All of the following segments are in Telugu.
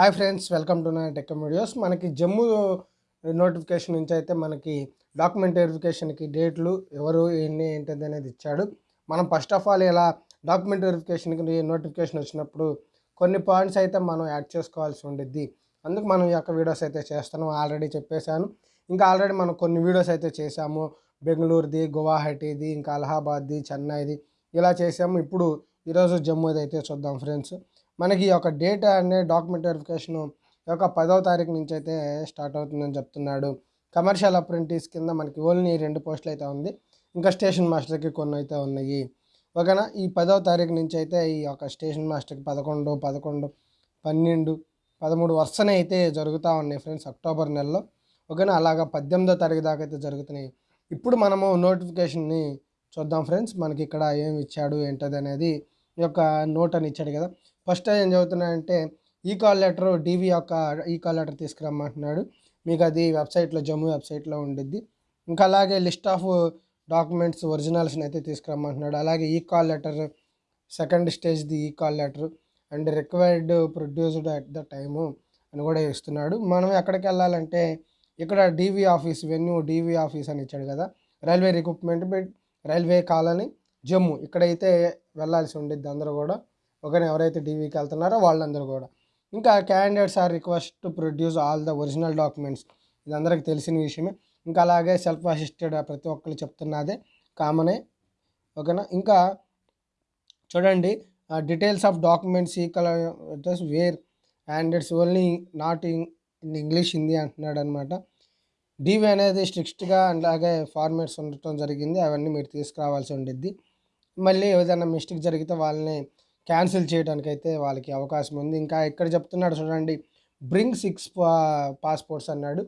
హాయ్ ఫ్రెండ్స్ వెల్కమ్ టు నా టెక్ వీడియోస్. మనకి జమ్మూ నోటిఫికేషన్ నుంచి అయితే మనకి డాక్యుమెంట్ వెరిఫికేషన్కి డేట్లు ఎవరు ఎన్ని ఏంటిది అనేది ఇచ్చాడు. మనం ఫస్ట్ ఆఫ్ ఆల్ ఇలా డాక్యుమెంట్ వెరిఫికేషన్కి నోటిఫికేషన్ వచ్చినప్పుడు కొన్ని పాయింట్స్ అయితే మనం యాడ్ చేసుకోవాల్సి ఉండిద్ది. అందుకు మనం ఈ యొక్క వీడియోస్ అయితే చేస్తున్నాం ఆల్రెడీ చెప్పేశాను. ఇంకా ఆల్రెడీ మనం కొన్ని వీడియోస్ అయితే చేశాము. బెంగళూరుది గువాహటీది ఇంకా అలహాబాద్ది చెన్నైది ఇలా చేసాము ఇప్పుడు ఈరోజు జమ్మూది అయితే చూద్దాం ఫ్రెండ్స్. మనకి ఈ యొక్క డేటా అనే డాక్యుమెంట్ వెరిఫికేషన్ ఈ యొక్క పదవ తారీఖు నుంచి అయితే స్టార్ట్ అవుతుందని చెప్తున్నాడు. కమర్షియల్ అప్రెంటిస్ కింద మనకి ఓన్లీ రెండు పోస్టులు అయితే ఉంది. ఇంకా స్టేషన్ మాస్టర్కి కొన్ని అయితే ఉన్నాయి. ఓకేనా? ఈ పదవ తారీఖు నుంచి అయితే ఈ యొక్క స్టేషన్ మాస్టర్కి పదకొండు పదకొండు పన్నెండు పదమూడు వరుసనే అయితే జరుగుతూ ఉన్నాయి ఫ్రెండ్స్ అక్టోబర్ నెలలో. ఓకేనా? అలాగా పద్దెనిమిదో తారీఖు దాకా అయితే జరుగుతున్నాయి. ఇప్పుడు మనము నోటిఫికేషన్ని చూద్దాం ఫ్రెండ్స్. మనకి ఇక్కడ ఏమి ఇచ్చాడు ఏంటది అనేది ఈ యొక్క నోట్ అని ఇచ్చాడు కదా. ఫస్ట్ ఏం చదువుతున్నాడంటే ఈ కాల్ లెటర్ డీవీ యొక్క ఈ కాల్ లెటర్ తీసుకురమ్మంటున్నాడు. మీకు అది వెబ్సైట్లో జమ్మూ వెబ్సైట్లో ఉండిద్ది. ఇంకా అలాగే లిస్ట్ ఆఫ్ డాక్యుమెంట్స్ ఒరిజినల్స్ని అయితే తీసుకురమ్మంటున్నాడు. అలాగే ఈ కాల్ లెటర్ సెకండ్ స్టేజ్ది ఈ call letter and required produced at the time అని కూడా ఇస్తున్నాడు. మనం ఎక్కడికి వెళ్ళాలంటే ఇక్కడ DV office venue DV office అని ఇచ్చాడు కదా. Railway recruitment railway colony Jammu ఇక్కడైతే వెళ్ళాల్సి ఉండిద్ది అందరూ కూడా. ఒకరిని ఎవరైతే డీవీకి వెళ్తున్నారో వాళ్ళందరూ కూడా. ఇంకా candidates are request to produce all the original documents ఇది అందరికి తెలిసిన విషయమే. ఇంకా అలాగే సెల్ఫ్ అసిస్టెడ్ ప్రతి ఒక్కరు చెప్తున్నదే కామనే. ఓకేనా? ఇంకా చూడండి డీటెయిల్స్ ఆఫ్ డాక్యుమెంట్స్ ఈ colour where and it's only not in English Hindi అంటున్నాడు అనమాట డీవీ అనేది స్ట్రిక్ట్గా అలాగే ఫార్మేట్స్ ఉండటం జరిగింది. అవన్నీ మీరు తీసుకురావాల్సి ఉండిద్ది. మళ్ళీ ఏదైనా మిస్టేక్ జరిగితే వాళ్ళని క్యాన్సిల్ చేయడానికి అయితే వాళ్ళకి అవకాశం ఉంది. ఇంకా ఇక్కడ చెప్తున్నాడు చూడండి బ్రింగ్ సిక్స్ పాస్పోర్ట్స్ అన్నాడు.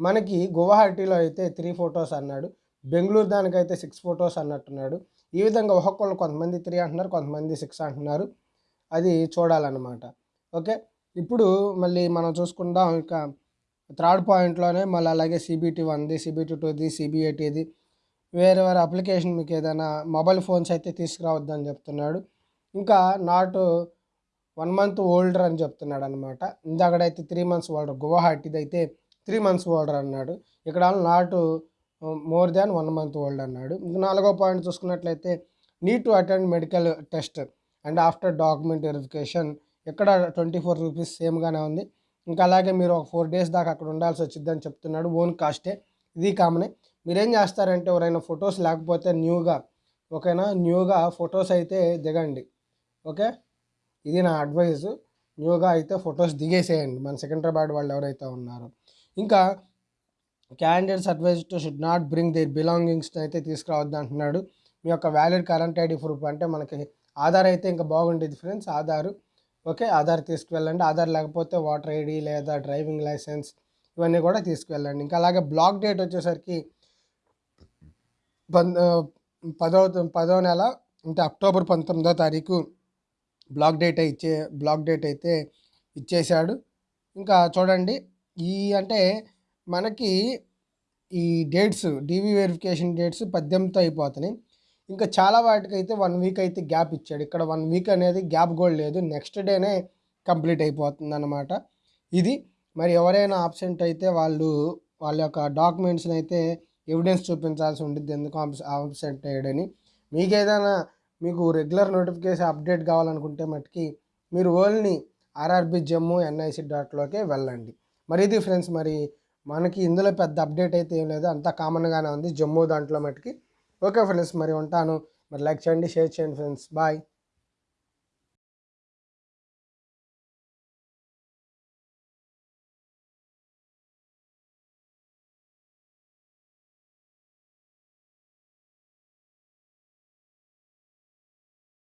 మనకి గువాహటిలో అయితే త్రీ ఫొటోస్ అన్నాడు. బెంగళూరు దానికైతే సిక్స్ ఫొటోస్ అన్నట్టున్నాడు. ఈ విధంగా ఒక్కొక్కళ్ళు కొంతమంది త్రీ అంటున్నారు కొంతమంది సిక్స్ అంటున్నారు. అది చూడాలన్నమాట. ఓకే? ఇప్పుడు మళ్ళీ మనం చూసుకుందాం ఇక థర్డ్ పాయింట్లోనే మళ్ళీ అలాగే సిబిటీ వన్ది సిబిటీ టూది సిబిఐటీది. వేరే వేరే అప్లికేషన్ మీకు ఏదైనా మొబైల్ ఫోన్స్ అయితే తీసుకురావద్దని చెప్తున్నాడు. ఇంకా నాట్ వన్ మంత్ ఓల్డర్ అని చెప్తున్నాడు అనమాట ఇందాకడైతే త్రీ మంత్స్ ఓల్డర్ గువాహటిది అయితే త్రీ మంత్స్ ఓల్డర్ అన్నాడు. ఇక్కడ not more than one month old అన్నాడు. ఇంకా నాలుగో పాయింట్ చూసుకున్నట్లయితే need to attend medical test and after document verification ఇక్కడ ట్వంటీ ఫోర్ రూపీస్ సేమ్గానే ఉంది. ఇంకా అలాగే మీరు ఒక ఫోర్ డేస్ దాకా అక్కడ ఉండాల్సి వచ్చిందని చెప్తున్నాడు. ఓన్ కాస్టే ఇది కామనే. మీరేం చేస్తారంటే ఎవరైనా ఫొటోస్ లేకపోతే న్యూగా ఓకేనా? న్యూగా ఫొటోస్ అయితే దిగండి. ఓకే? ఇది నా అడ్వైస్. న్యూగా అయితే ఫొటోస్ దిగేసేయండి. మన సికింద్రాబాద్ వాళ్ళు ఎవరైతే ఉన్నారో. ఇంకా candidates advise to should not bring their belongings అయితే తీసుకురావద్దు అంటున్నాడు. మీ యొక్క వ్యాలిడ్ కరెంట్ ఐడి ప్రూఫ్ అంటే మనకి ఆధార్ అయితే ఇంకా బాగుండేది ఫ్రెండ్స్. ఆధార్. ఓకే? ఆధార్ తీసుకువెళ్ళండి. ఆధార్ లేకపోతే వాటర్ ఐడి లేదా డ్రైవింగ్ లైసెన్స్ ఇవన్నీ కూడా తీసుకువెళ్ళండి. ఇంకా అలాగే బ్లాక్ డేట్ వచ్చేసరికి పం పదో పదో నెల అంటే అక్టోబర్ పంతొమ్మిదో తారీఖు బ్లాక్ డేట్ ఇచ్చే బ్లాక్ డేట్ అయితే ఇచ్చేశాడు. ఇంకా చూడండి ఈ అంటే మనకి ఈ డేట్స్ డీవీ వెరిఫికేషన్ డేట్స్ పద్దెనిమిదితో అయిపోతున్నాయి. ఇంకా చాలా వాటికి అయితే వన్ వీక్ అయితే గ్యాప్ ఇచ్చాడు. ఇక్కడ వన్ వీక్ అనేది గ్యాప్ కూడా లేదు. నెక్స్ట్ డేనే కంప్లీట్ అయిపోతుంది అనమాట ఇది మరి ఎవరైనా ఆబ్సెంట్ అయితే వాళ్ళు వాళ్ళ యొక్క డాక్యుమెంట్స్ని అయితే ఎవిడెన్స్ చూపించాల్సి ఉంటుంది ఎందుకు ఆబ్సెంట్ అయ్యాడని. మీకు ఏదైనా మీకు రెగ్యులర్ నోటిఫికేషన్ అప్డేట్ కావాలనుకుంటే మటుకి మీరు ఓన్లీ ఆర్ఆర్బి జమ్మూ ఎన్ఐసి డాట్లోకే వెళ్ళండి. మరి ఇది ఫ్రెండ్స్ మరి మనకి ఇందులో పెద్ద అప్డేట్ అయితే ఏం లేదు. అంతా కామన్గానే ఉంది. జమ్మూ దాంట్లో మట్టుకి ఓకే ఫ్రెండ్స్ మరి ఉంటాను. మరి లైక్ చేయండి షేర్ చేయండి ఫ్రెండ్స్ బాయ్